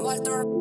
Walter.